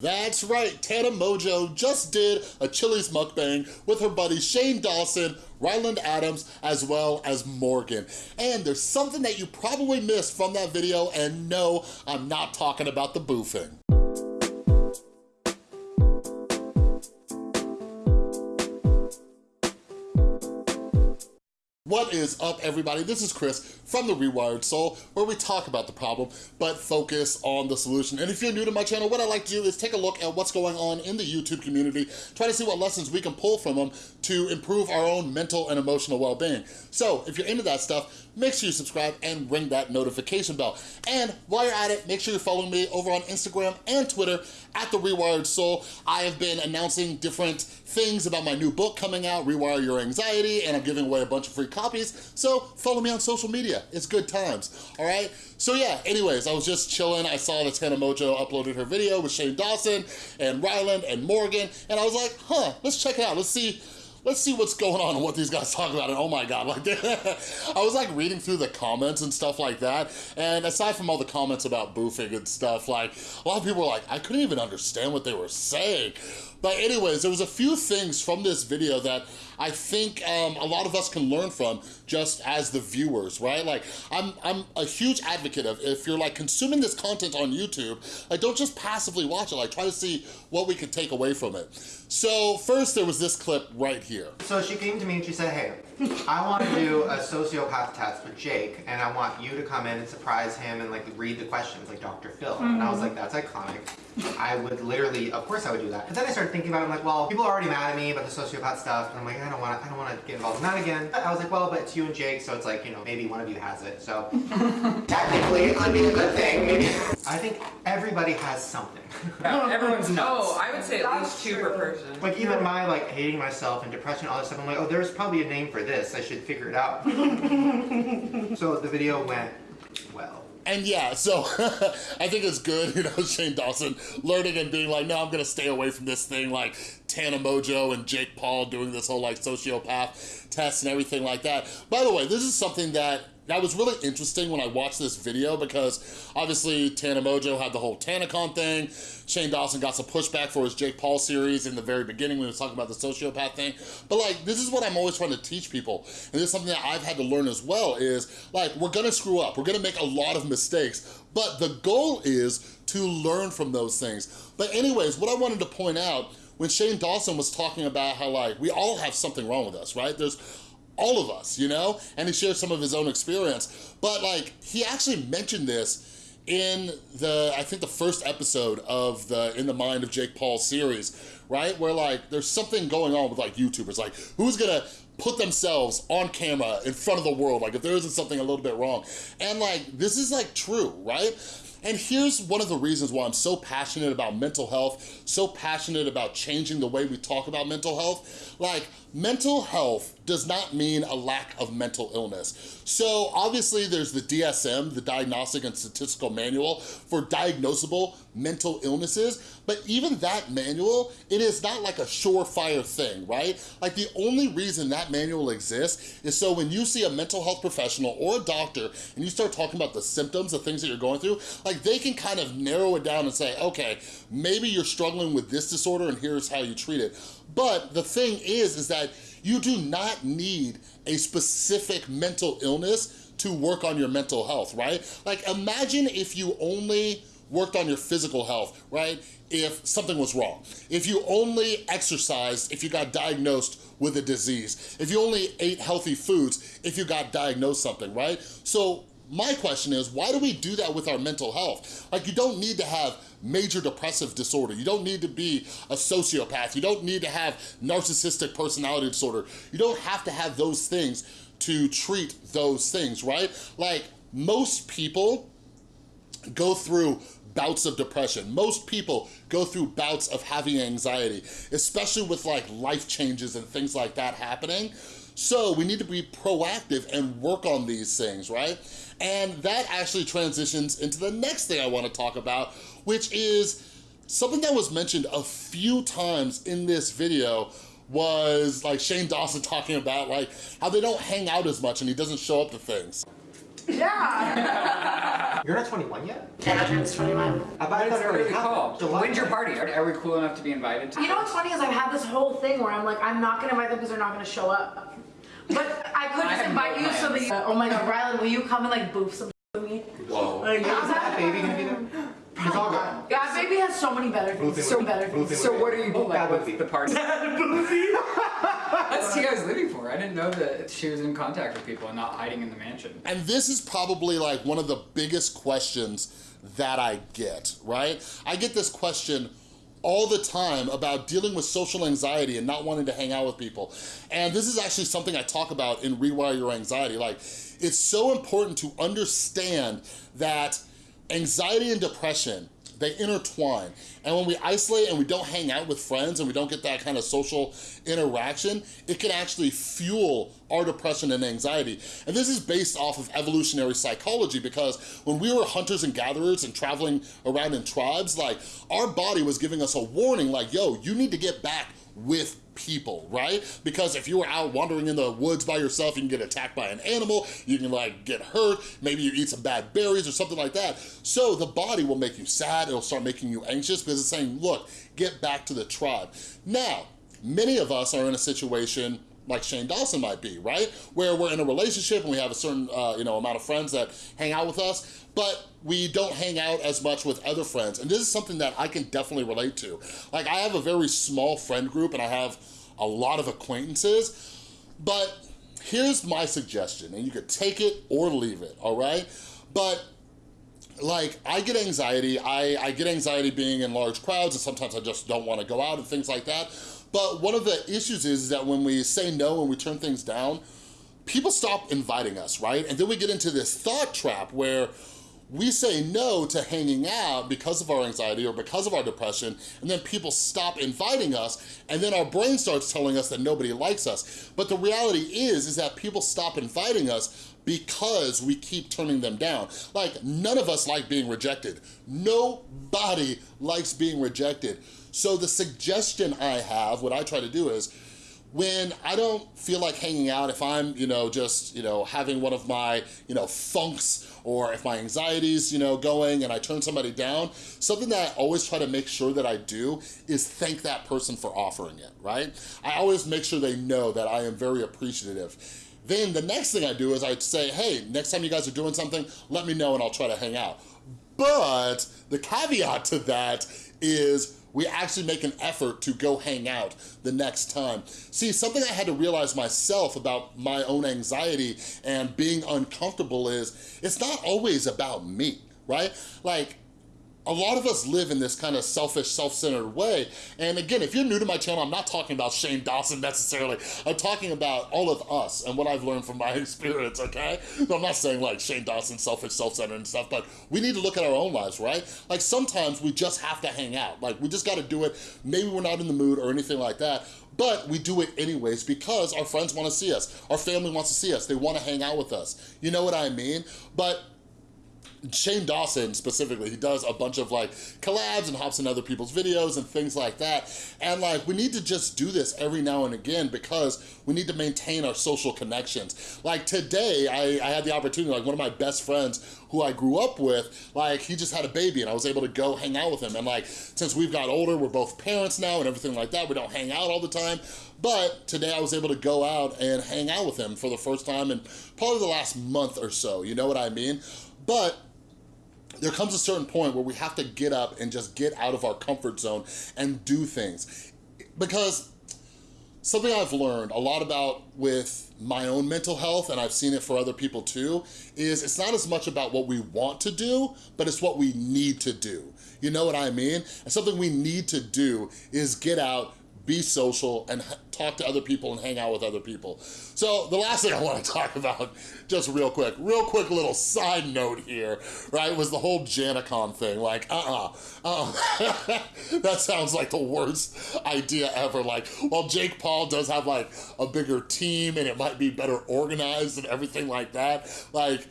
That's right, Tana Mongeau just did a Chili's mukbang with her buddy Shane Dawson, Ryland Adams, as well as Morgan. And there's something that you probably missed from that video, and no, I'm not talking about the boofing. What is up, everybody? This is Chris from The Rewired Soul, where we talk about the problem, but focus on the solution. And if you're new to my channel, what I like to do is take a look at what's going on in the YouTube community, try to see what lessons we can pull from them to improve our own mental and emotional well-being. So if you're into that stuff, make sure you subscribe and ring that notification bell. And while you're at it, make sure you're following me over on Instagram and Twitter at The Rewired Soul. I have been announcing different things about my new book coming out, Rewire Your Anxiety, and I'm giving away a bunch of free copies, so follow me on social media. It's good times, all right? So yeah, anyways, I was just chilling. I saw that Tana Mongeau uploaded her video with Shane Dawson and Ryland and Morgan, and I was like, huh, let's check it out. Let's see let's see what's going on and what these guys talk about. And oh my God, like I was like reading through the comments and stuff like that. And aside from all the comments about boofing and stuff, like a lot of people were like, I couldn't even understand what they were saying. But anyways, there was a few things from this video that I think um, a lot of us can learn from just as the viewers, right? Like, I'm, I'm a huge advocate of if you're like consuming this content on YouTube, like don't just passively watch it, like try to see what we can take away from it. So first there was this clip right here. So she came to me and she said, hey, I want to do a sociopath test with Jake and I want you to come in and surprise him and like read the questions like Dr. Phil. Mm -hmm. And I was like, that's iconic. I would literally, of course I would do that. But then I started thinking about it, I'm like, well, people are already mad at me about the sociopath stuff. And I'm like, I don't want to, I don't want to get involved in that again. But I was like, well, but it's you and Jake, so it's like, you know, maybe one of you has it. So technically it would be a good thing. Maybe. I think everybody has something. Yeah, everyone's nuts. Oh, I would say at least two per person. Like even my like hating myself and depression, all this stuff, I'm like, oh, there's probably a name for this. I should figure it out. so the video went well. And yeah, so I think it's good, you know, Shane Dawson learning and being like, no, I'm gonna stay away from this thing, like Tana Mongeau and Jake Paul doing this whole like sociopath test and everything like that. By the way, this is something that that was really interesting when I watched this video because obviously Tana Mongeau had the whole TanaCon thing. Shane Dawson got some pushback for his Jake Paul series in the very beginning when he was talking about the sociopath thing. But like, this is what I'm always trying to teach people. And this is something that I've had to learn as well is like, we're gonna screw up. We're gonna make a lot of mistakes. But the goal is to learn from those things. But anyways, what I wanted to point out when Shane Dawson was talking about how like, we all have something wrong with us, right? There's all of us, you know? And he shared some of his own experience. But like, he actually mentioned this in the, I think the first episode of the In the Mind of Jake Paul series, right? Where like, there's something going on with like YouTubers, like who's gonna put themselves on camera in front of the world, like if there isn't something a little bit wrong. And like, this is like true, right? And here's one of the reasons why I'm so passionate about mental health, so passionate about changing the way we talk about mental health. Like, mental health does not mean a lack of mental illness. So obviously there's the DSM, the Diagnostic and Statistical Manual for diagnosable mental illnesses, but even that manual, it is not like a surefire thing, right? Like the only reason that manual exists is so when you see a mental health professional or a doctor and you start talking about the symptoms, the things that you're going through, like they can kind of narrow it down and say, okay, maybe you're struggling with this disorder and here's how you treat it. But the thing is, is that you do not need a specific mental illness to work on your mental health, right? Like imagine if you only worked on your physical health, right? If something was wrong. If you only exercised, if you got diagnosed with a disease. If you only ate healthy foods, if you got diagnosed something, right? So my question is, why do we do that with our mental health? Like you don't need to have major depressive disorder. You don't need to be a sociopath. You don't need to have narcissistic personality disorder. You don't have to have those things to treat those things, right? Like most people go through bouts of depression. Most people go through bouts of having anxiety, especially with like life changes and things like that happening. So we need to be proactive and work on these things, right? And that actually transitions into the next thing I wanna talk about, which is something that was mentioned a few times in this video was like Shane Dawson talking about like how they don't hang out as much and he doesn't show up to things. Yeah. Yeah. You're not 21 yet? Yeah, turns 21. I bet What is that it already really happened. called? July When's your 10th. party? Are, are we cool enough to be invited to? You know what's funny is I've had this whole thing where I'm like, I'm not gonna invite them because they're not gonna show up. But I could just have invite no you so that plans. you, oh my god, Ryland, will you come and like boof some with me? Whoa. Like, Is that baby gonna be there? It's all good. Yeah, baby has so many better things. So better boofing things. So what are you Oh, like bad with movie. the party? What's Tia's living for? I didn't know that she was in contact with people and not hiding in the mansion. And this is probably like one of the biggest questions that I get, right? I get this question all the time about dealing with social anxiety and not wanting to hang out with people. And this is actually something I talk about in Rewire Your Anxiety. Like, it's so important to understand that anxiety and depression, they intertwine. And when we isolate and we don't hang out with friends and we don't get that kind of social interaction, it can actually fuel our depression and anxiety. And this is based off of evolutionary psychology because when we were hunters and gatherers and traveling around in tribes, like our body was giving us a warning like, yo, you need to get back with people, right? Because if you were out wandering in the woods by yourself, you can get attacked by an animal, you can like get hurt, maybe you eat some bad berries or something like that. So the body will make you sad, it'll start making you anxious because it's saying, look, get back to the tribe. Now, many of us are in a situation like Shane Dawson might be, right? Where we're in a relationship and we have a certain, uh, you know, amount of friends that hang out with us, but we don't hang out as much with other friends. And this is something that I can definitely relate to. Like I have a very small friend group and I have a lot of acquaintances, but here's my suggestion, and you could take it or leave it, all right? But like I get anxiety, I, I get anxiety being in large crowds and sometimes I just don't wanna go out and things like that. But one of the issues is that when we say no and we turn things down, people stop inviting us, right? And then we get into this thought trap where we say no to hanging out because of our anxiety or because of our depression, and then people stop inviting us, and then our brain starts telling us that nobody likes us. But the reality is, is that people stop inviting us because we keep turning them down. Like, none of us like being rejected. Nobody likes being rejected. So the suggestion I have, what I try to do is, when I don't feel like hanging out, if I'm, you know, just, you know, having one of my, you know, funks or if my anxiety's, you know, going and I turn somebody down, something that I always try to make sure that I do is thank that person for offering it, right? I always make sure they know that I am very appreciative. Then the next thing I do is I'd say, hey, next time you guys are doing something, let me know and I'll try to hang out. But the caveat to that is we actually make an effort to go hang out the next time. See, something I had to realize myself about my own anxiety and being uncomfortable is it's not always about me, right? Like, a lot of us live in this kind of selfish, self-centered way. And again, if you're new to my channel, I'm not talking about Shane Dawson necessarily. I'm talking about all of us and what I've learned from my experience, okay? So I'm not saying like Shane Dawson, selfish, self-centered and stuff, but we need to look at our own lives, right? Like sometimes we just have to hang out. Like we just gotta do it. Maybe we're not in the mood or anything like that, but we do it anyways because our friends wanna see us. Our family wants to see us. They wanna hang out with us. You know what I mean? But Shane Dawson specifically, he does a bunch of like collabs and hops in other people's videos and things like that. And like, we need to just do this every now and again because we need to maintain our social connections. Like today, I, I had the opportunity, like one of my best friends who I grew up with, like he just had a baby and I was able to go hang out with him. And like, since we've got older, we're both parents now and everything like that, we don't hang out all the time. But today I was able to go out and hang out with him for the first time in probably the last month or so, you know what I mean? But there comes a certain point where we have to get up and just get out of our comfort zone and do things. Because something I've learned a lot about with my own mental health, and I've seen it for other people too, is it's not as much about what we want to do, but it's what we need to do. You know what I mean? And something we need to do is get out, be social, and talk to other people and hang out with other people. So the last thing I wanna talk about, just real quick, real quick little side note here, right, was the whole Janicon thing. Like, uh-uh, uh-uh. that sounds like the worst idea ever. Like, while Jake Paul does have like a bigger team and it might be better organized and everything like that, like,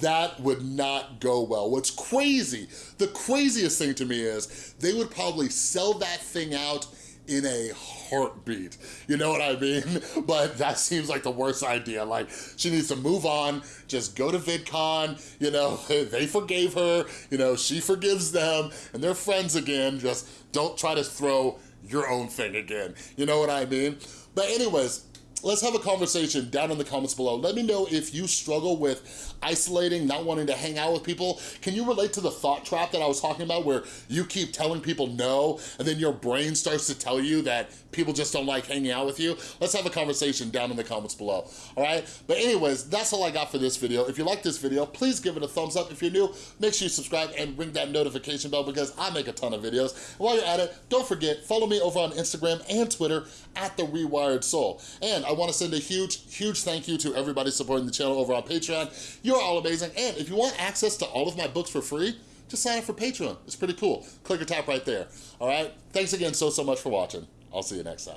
that would not go well. What's crazy, the craziest thing to me is they would probably sell that thing out in a heartbeat. You know what I mean? But that seems like the worst idea. Like, she needs to move on, just go to VidCon, you know, they forgave her, you know, she forgives them, and they're friends again. Just don't try to throw your own thing again. You know what I mean? But anyways, let's have a conversation down in the comments below. Let me know if you struggle with isolating, not wanting to hang out with people. Can you relate to the thought trap that I was talking about where you keep telling people no and then your brain starts to tell you that people just don't like hanging out with you? Let's have a conversation down in the comments below, all right? But anyways, that's all I got for this video. If you like this video, please give it a thumbs up. If you're new, make sure you subscribe and ring that notification bell because I make a ton of videos. And while you're at it, don't forget, follow me over on Instagram and Twitter at The Rewired Soul. And I wanna send a huge, huge thank you to everybody supporting the channel over on Patreon. You're all amazing. And if you want access to all of my books for free, just sign up for Patreon. It's pretty cool. Click or tap right there. All right? Thanks again so, so much for watching. I'll see you next time.